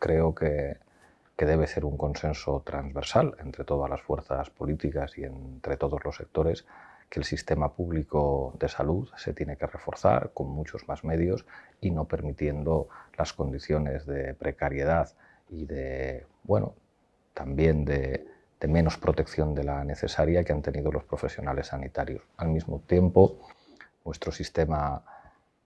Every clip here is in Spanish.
creo que, que debe ser un consenso transversal entre todas las fuerzas políticas y entre todos los sectores que el sistema público de salud se tiene que reforzar con muchos más medios y no permitiendo las condiciones de precariedad y de, bueno, también de, de menos protección de la necesaria que han tenido los profesionales sanitarios. Al mismo tiempo, nuestro sistema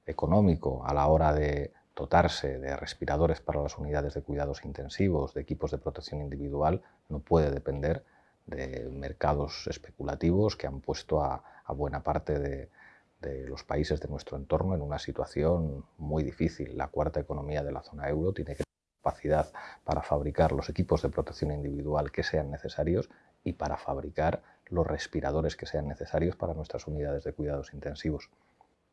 económico a la hora de dotarse de respiradores para las unidades de cuidados intensivos, de equipos de protección individual, no puede depender de mercados especulativos que han puesto a, buena parte de, de, los países de nuestro entorno en una situación muy difícil. La cuarta economía de la zona euro tiene que tener capacidad para fabricar los equipos de protección individual que sean necesarios y para fabricar los respiradores que sean necesarios para nuestras unidades de cuidados intensivos.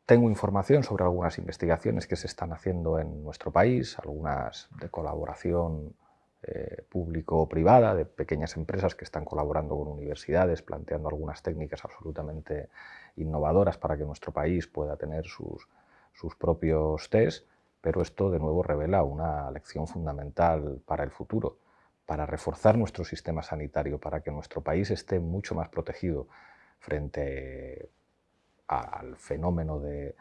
Tengo información sobre algunas investigaciones que se están haciendo en nuestro país, algunas de colaboración eh, público-privada, de pequeñas empresas que están colaborando con universidades, planteando algunas técnicas absolutamente innovadoras para que nuestro país pueda tener sus, sus propios test, pero esto de nuevo revela una lección fundamental para el futuro, para reforzar nuestro sistema sanitario, para que nuestro país esté mucho más protegido frente al fenómeno de,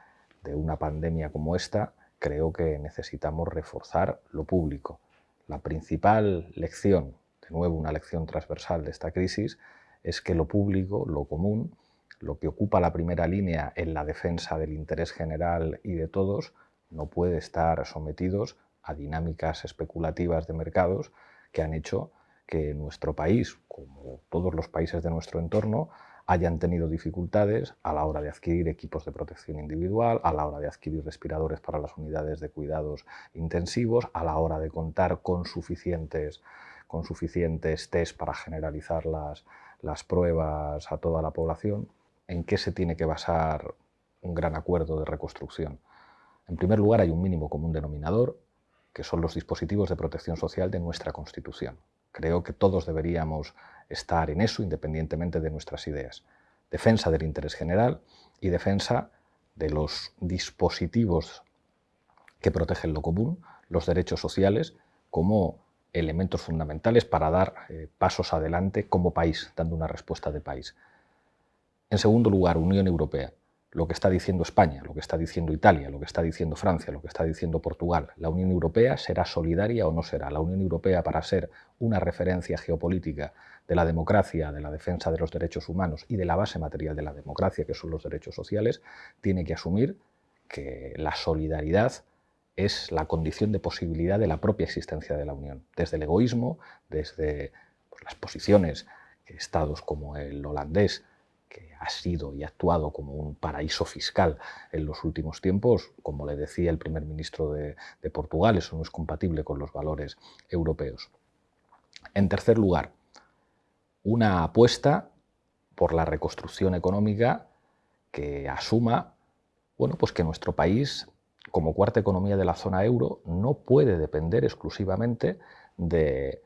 una pandemia como esta, creo que necesitamos reforzar lo público, la principal lección, de nuevo una lección transversal de esta crisis, es que lo público, lo común, lo que ocupa la primera línea en la defensa del interés general y de todos, no puede estar sometidos a dinámicas especulativas de mercados que han hecho que nuestro país, como todos los países de nuestro entorno, hayan tenido dificultades a la hora de adquirir equipos de protección individual, a la hora de adquirir respiradores para las unidades de cuidados intensivos, a la hora de contar con suficientes, con suficientes test para generalizar las, las pruebas a toda la población. ¿En qué se tiene que basar un gran acuerdo de reconstrucción? En primer lugar, hay un mínimo común denominador, que son los dispositivos de protección social de nuestra Constitución. Creo que todos deberíamos estar en eso independientemente de nuestras ideas. Defensa del interés general y defensa de los dispositivos que protegen lo común, los derechos sociales, como elementos fundamentales para dar eh, pasos adelante como país, dando una respuesta de país. En segundo lugar, Unión Europea lo que está diciendo España, lo que está diciendo Italia, lo que está diciendo Francia, lo que está diciendo Portugal. La Unión Europea será solidaria o no será. La Unión Europea, para ser una referencia geopolítica de la democracia, de la defensa de los derechos humanos y de la base material de la democracia, que son los derechos sociales, tiene que asumir que la solidaridad es la condición de posibilidad de la propia existencia de la Unión. Desde el egoísmo, desde pues, las posiciones que estados como el holandés ha sido y actuado como un paraíso fiscal en los últimos tiempos, como le decía el primer ministro de, de Portugal, eso no es compatible con los valores europeos. En tercer lugar, una apuesta por la reconstrucción económica que asuma bueno, pues que nuestro país, como cuarta economía de la zona euro, no puede depender exclusivamente de,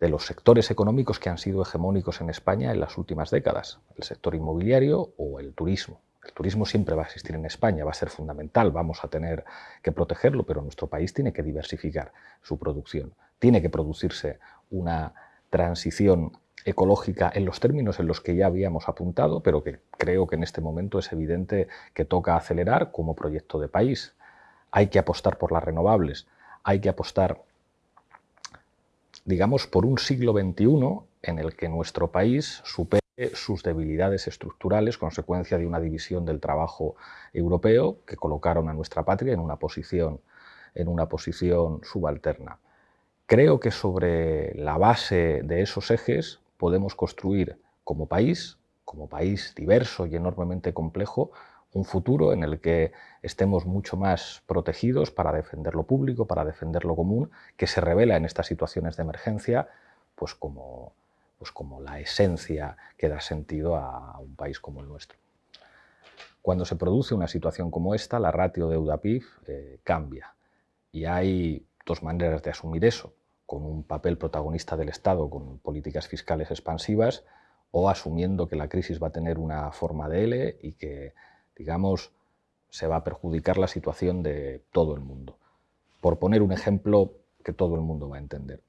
de los sectores económicos que han sido hegemónicos en España en las últimas décadas, el sector inmobiliario o el turismo. El turismo siempre va a existir en España, va a ser fundamental, vamos a tener que protegerlo, pero nuestro país tiene que diversificar su producción. Tiene que producirse una transición ecológica en los términos en los que ya habíamos apuntado, pero que creo que en este momento es evidente que toca acelerar como proyecto de país. Hay que apostar por las renovables, hay que apostar digamos, por un siglo XXI en el que nuestro país supere sus debilidades estructurales, consecuencia de una división del trabajo europeo que colocaron a nuestra patria en una posición, en una posición subalterna. Creo que sobre la base de esos ejes podemos construir como país, como país diverso y enormemente complejo, un futuro en el que estemos mucho más protegidos para defender lo público, para defender lo común, que se revela en estas situaciones de emergencia pues como, pues como la esencia que da sentido a un país como el nuestro. Cuando se produce una situación como esta, la ratio deuda-PIB eh, cambia y hay dos maneras de asumir eso, con un papel protagonista del Estado, con políticas fiscales expansivas, o asumiendo que la crisis va a tener una forma de L y que digamos, se va a perjudicar la situación de todo el mundo. Por poner un ejemplo que todo el mundo va a entender.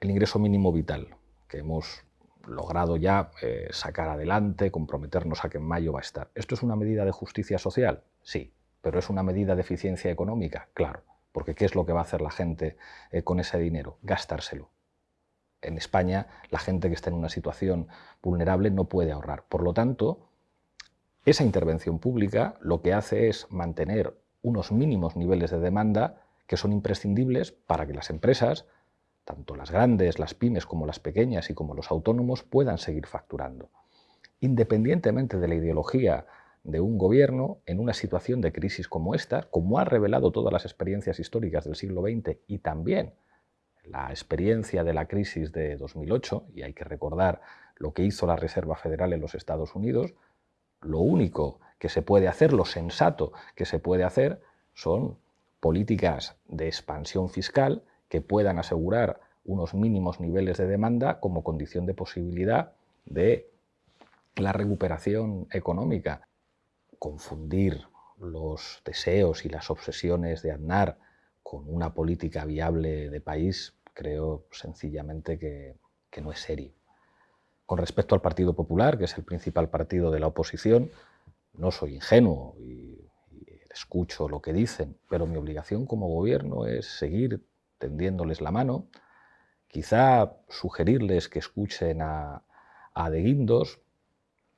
El ingreso mínimo vital, que hemos logrado ya eh, sacar adelante, comprometernos a que en mayo va a estar. ¿Esto es una medida de justicia social? Sí. ¿Pero es una medida de eficiencia económica? Claro. Porque ¿qué es lo que va a hacer la gente eh, con ese dinero? Gastárselo. En España, la gente que está en una situación vulnerable no puede ahorrar. Por lo tanto, esa intervención pública lo que hace es mantener unos mínimos niveles de demanda que son imprescindibles para que las empresas tanto las grandes, las pymes como las pequeñas y como los autónomos puedan seguir facturando. Independientemente de la ideología de un gobierno, en una situación de crisis como esta, como ha revelado todas las experiencias históricas del siglo XX y también la experiencia de la crisis de 2008, y hay que recordar lo que hizo la Reserva Federal en los Estados Unidos, lo único que se puede hacer, lo sensato que se puede hacer, son políticas de expansión fiscal que puedan asegurar unos mínimos niveles de demanda como condición de posibilidad de la recuperación económica. Confundir los deseos y las obsesiones de Aznar con una política viable de país creo sencillamente que, que no es serio. Con respecto al Partido Popular, que es el principal partido de la oposición, no soy ingenuo y, escucho lo que dicen, pero mi obligación como gobierno es seguir tendiéndoles la mano, quizá sugerirles que escuchen a, a De Guindos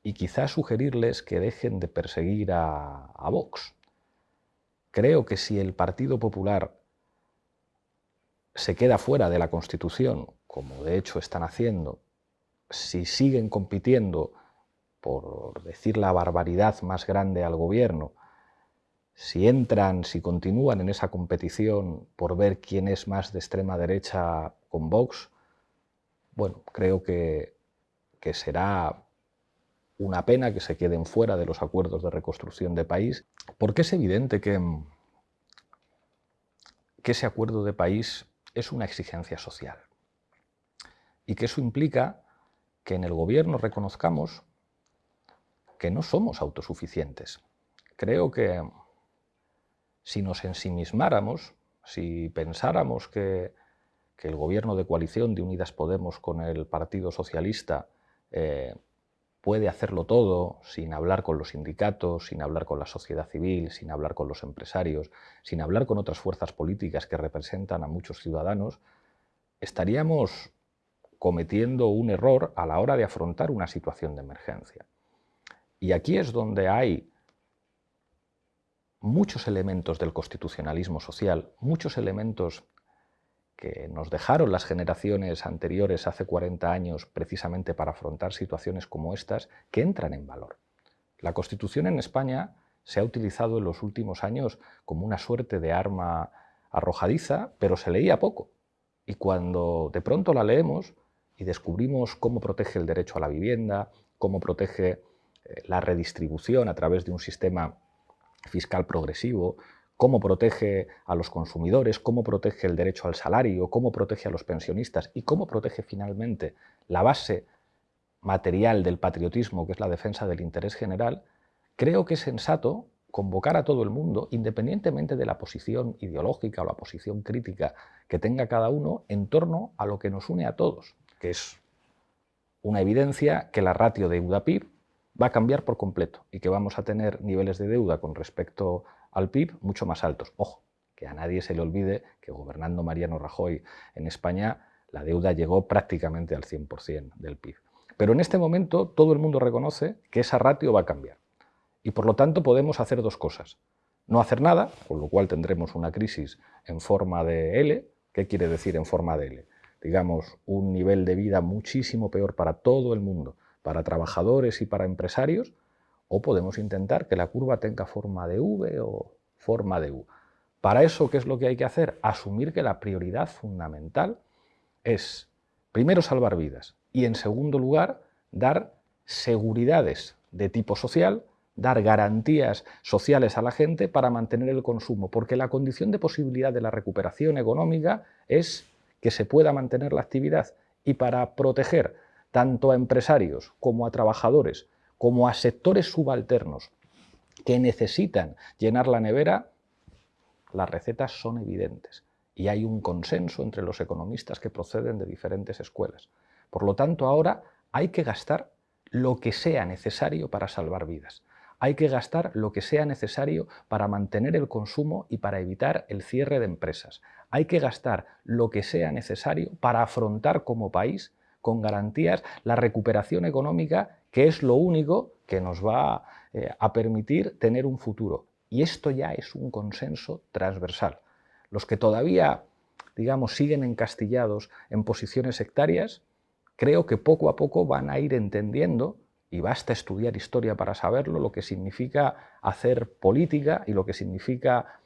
y quizá sugerirles que dejen de perseguir a, a Vox. Creo que si el Partido Popular se queda fuera de la Constitución, como de hecho están haciendo, si siguen compitiendo, por decir la barbaridad más grande al gobierno, si entran, si continúan en esa competición por ver quién es más de extrema derecha con Vox, bueno, creo que, que será una pena que se queden fuera de los acuerdos de reconstrucción de país, porque es evidente que, que ese acuerdo de país es una exigencia social y que eso implica que en el gobierno reconozcamos que no somos autosuficientes. Creo que si nos ensimismáramos, si pensáramos que, el gobierno de coalición de Unidas Podemos con el Partido Socialista eh, puede hacerlo todo sin hablar con los sindicatos, sin hablar con la sociedad civil, sin hablar con los empresarios, sin hablar con otras fuerzas políticas que representan a muchos ciudadanos, estaríamos cometiendo un error a la hora de afrontar una situación de emergencia. Y aquí es donde hay muchos elementos del constitucionalismo social, muchos elementos que nos dejaron las generaciones anteriores hace 40 años precisamente para afrontar situaciones como estas, que entran en valor. La Constitución en España se ha utilizado en los últimos años como una suerte de arma arrojadiza, pero se leía poco. Y cuando de pronto la leemos y descubrimos cómo protege el derecho a la vivienda, cómo protege eh, la redistribución a través de un sistema fiscal progresivo, cómo protege a los consumidores, cómo protege el derecho al salario, cómo protege a los pensionistas y cómo protege finalmente la base material del patriotismo, que es la defensa del interés general, creo que es sensato convocar a todo el mundo, independientemente de la posición ideológica o la posición crítica que tenga cada uno, en torno a lo que nos une a todos, es una evidencia que la ratio de UDAPIB va a cambiar por completo y que vamos a tener niveles de deuda con respecto al PIB mucho más altos. Ojo, que a nadie se le olvide que gobernando Mariano Rajoy en España la deuda llegó prácticamente al 100% del PIB. Pero en este momento todo el mundo reconoce que esa ratio va a cambiar. Y por lo tanto podemos hacer dos cosas. No hacer nada, con lo cual tendremos una crisis en forma de L. ¿Qué quiere decir en forma de L? Digamos, un nivel de vida muchísimo peor para todo el mundo para trabajadores y para empresarios, o podemos intentar que la curva tenga forma de V o forma de U. Para eso, ¿qué es lo que hay que hacer? Asumir que la prioridad fundamental es, primero, salvar vidas y, en segundo lugar, dar seguridades de tipo social, dar garantías sociales a la gente para mantener el consumo, porque la condición de posibilidad de la recuperación económica es que se pueda mantener la actividad y para proteger tanto a empresarios como a trabajadores, como a sectores subalternos que necesitan llenar la nevera, las recetas son evidentes. y hay un consenso entre los economistas que proceden de diferentes escuelas. Por lo tanto, ahora hay que gastar lo que sea necesario para salvar vidas. Hay que gastar lo que sea necesario para mantener el consumo y para evitar el cierre de empresas. Hay que gastar lo que sea necesario para afrontar como país con garantías la recuperación económica, que es lo único que nos va eh, a permitir tener un futuro. Y esto ya es un consenso transversal. Los que todavía, digamos, siguen encastillados en posiciones sectarias, creo que poco a poco van a ir entendiendo y basta estudiar historia para saberlo, lo que significa hacer política y lo que significa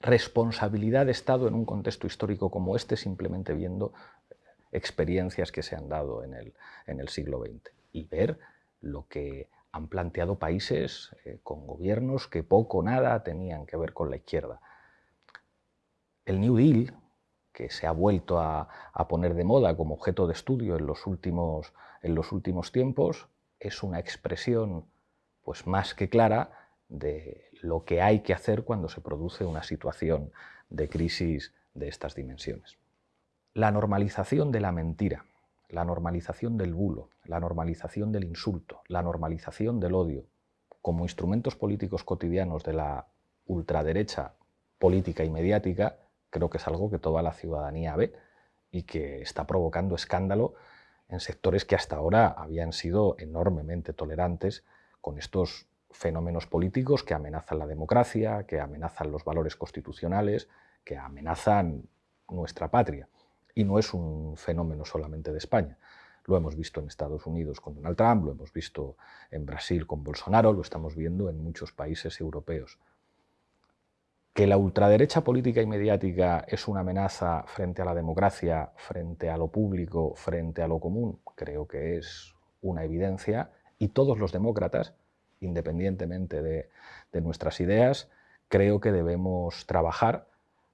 responsabilidad de Estado en un contexto histórico como este, simplemente viendo experiencias que se han dado en el, en el siglo XX y ver lo que han planteado países eh, con gobiernos que poco o nada tenían que ver con la izquierda. El New Deal, que se ha vuelto a, poner de moda como objeto de estudio en los últimos, en los últimos tiempos, es una expresión pues, más que clara de lo que hay que hacer cuando se produce una situación de crisis de estas dimensiones. La normalización de la mentira, la normalización del bulo, la normalización del insulto, la normalización del odio, como instrumentos políticos cotidianos de la ultraderecha política y mediática, creo que es algo que toda la ciudadanía ve y que está provocando escándalo en sectores que hasta ahora habían sido enormemente tolerantes con estos fenómenos políticos que amenazan la democracia, que amenazan los valores constitucionales, que amenazan nuestra patria. Y no es un fenómeno solamente de España. Lo hemos visto en Estados Unidos con Donald Trump, lo hemos visto en Brasil con Bolsonaro, lo estamos viendo en muchos países europeos. Que la ultraderecha política y mediática es una amenaza frente a la democracia, frente a lo público, frente a lo común, creo que es una evidencia y todos los demócratas, independientemente de, nuestras ideas, creo que debemos trabajar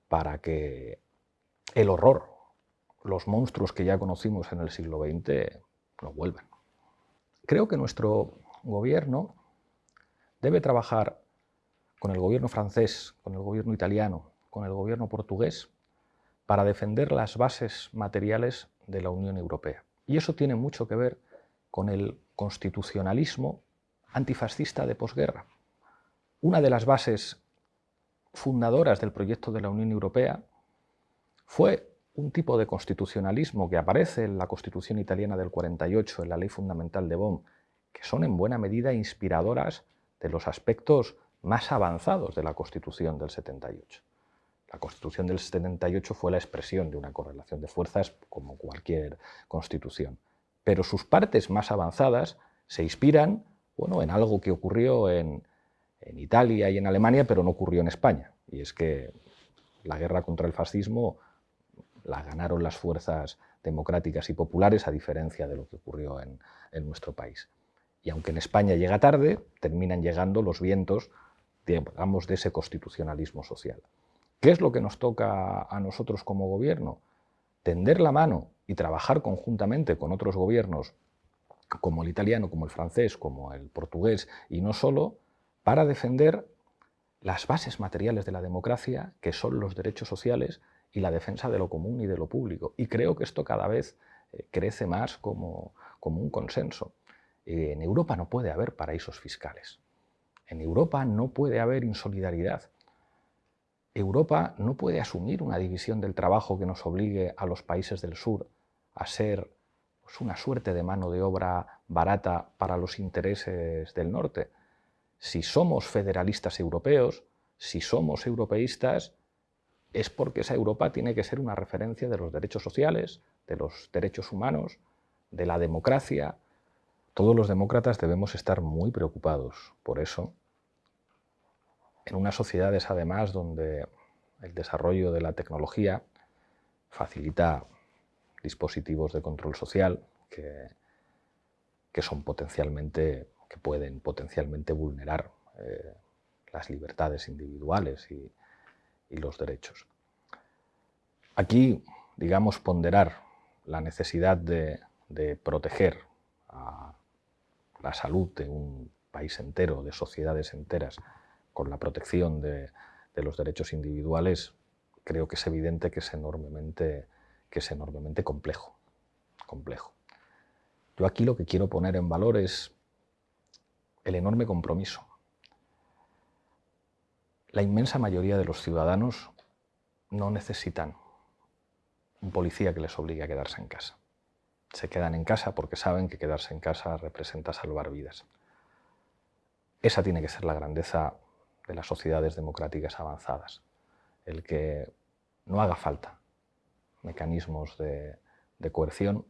para que el horror, los monstruos que ya conocimos en el siglo XX, no vuelvan. Creo que nuestro gobierno debe trabajar con el gobierno francés, con el gobierno italiano, con el gobierno portugués, para defender las bases materiales de la Unión Europea. Y eso tiene mucho que ver con el constitucionalismo antifascista de posguerra. Una de las bases fundadoras del proyecto de la Unión Europea fue un tipo de constitucionalismo que aparece en la Constitución italiana del 48, en la Ley Fundamental de Bonn, que son en buena medida inspiradoras de los aspectos más avanzados de la Constitución del 78. La Constitución del 78 fue la expresión de una correlación de fuerzas como cualquier Constitución, pero sus partes más avanzadas se inspiran bueno, en algo que ocurrió en, en Italia y en Alemania, pero no ocurrió en España, y es que la guerra contra el fascismo la ganaron las fuerzas democráticas y populares, a diferencia de lo que ocurrió en, en nuestro país. Y aunque en España llega tarde, terminan llegando los vientos digamos, de ese constitucionalismo social. ¿Qué es lo que nos toca a nosotros como gobierno? Tender la mano y trabajar conjuntamente con otros gobiernos, como el italiano, como el francés, como el portugués, y no solo, para defender las bases materiales de la democracia, que son los derechos sociales y la defensa de lo común y de lo público. Y creo que esto cada vez eh, crece más como, como un consenso. En Europa no puede haber paraísos fiscales. En Europa no puede haber insolidaridad. Europa no puede asumir una división del trabajo que nos obligue a los países del sur a ser pues, una suerte de mano de obra barata para los intereses del norte. Si somos federalistas europeos, si somos europeístas, es porque esa Europa tiene que ser una referencia de los derechos sociales, de los derechos humanos, de la democracia, todos los demócratas debemos estar muy preocupados por eso. En unas sociedades, además, donde el desarrollo de la tecnología facilita dispositivos de control social que, que son potencialmente, que pueden potencialmente vulnerar eh, las libertades individuales y, y los derechos. Aquí, digamos, ponderar la necesidad de, de proteger a la salud de un país entero, de sociedades enteras, con la protección de, los derechos individuales, creo que es evidente que es enormemente, que es enormemente complejo, complejo. Yo aquí lo que quiero poner en valor es el enorme compromiso. La inmensa mayoría de los ciudadanos no necesitan un policía que les obligue a quedarse en casa. Se quedan en casa porque saben que quedarse en casa representa salvar vidas. Esa tiene que ser la grandeza de las sociedades democráticas avanzadas, el que no haga falta mecanismos de, coerción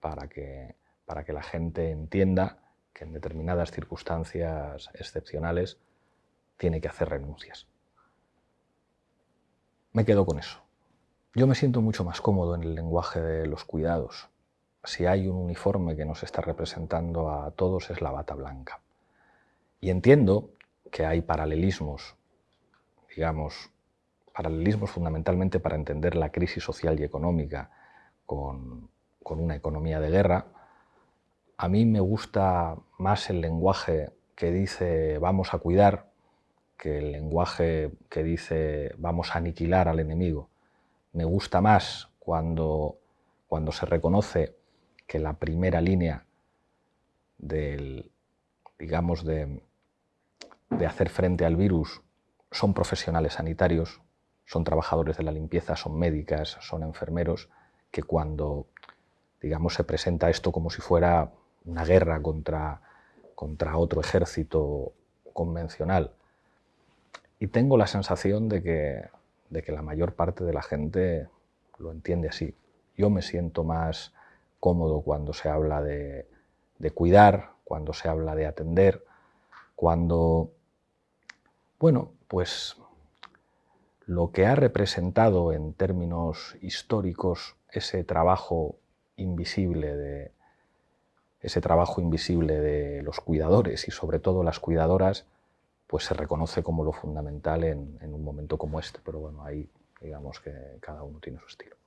para que, para que la gente entienda que en determinadas circunstancias excepcionales tiene que hacer renuncias. Me quedo con eso. Yo me siento mucho más cómodo en el lenguaje de los cuidados. Si hay un uniforme que nos está representando a todos es la bata blanca. Y entiendo que hay paralelismos, digamos, paralelismos fundamentalmente para entender la crisis social y económica con, una economía de guerra. A mí me gusta más el lenguaje que dice vamos a cuidar que el lenguaje que dice vamos a aniquilar al enemigo. Me gusta más cuando, cuando se reconoce que la primera línea del, digamos, de, de hacer frente al virus son profesionales sanitarios, son trabajadores de la limpieza, son médicas, son enfermeros, que cuando digamos, se presenta esto como si fuera una guerra contra, contra otro ejército convencional. Y tengo la sensación de que, de que la mayor parte de la gente lo entiende así. Yo me siento más cómodo cuando se habla de, de cuidar, cuando se habla de atender, cuando bueno, pues lo que ha representado en términos históricos ese trabajo invisible de, ese trabajo invisible de los cuidadores y sobre todo las cuidadoras, pues se reconoce como lo fundamental en, en un momento como este. Pero bueno, ahí digamos que cada uno tiene su estilo.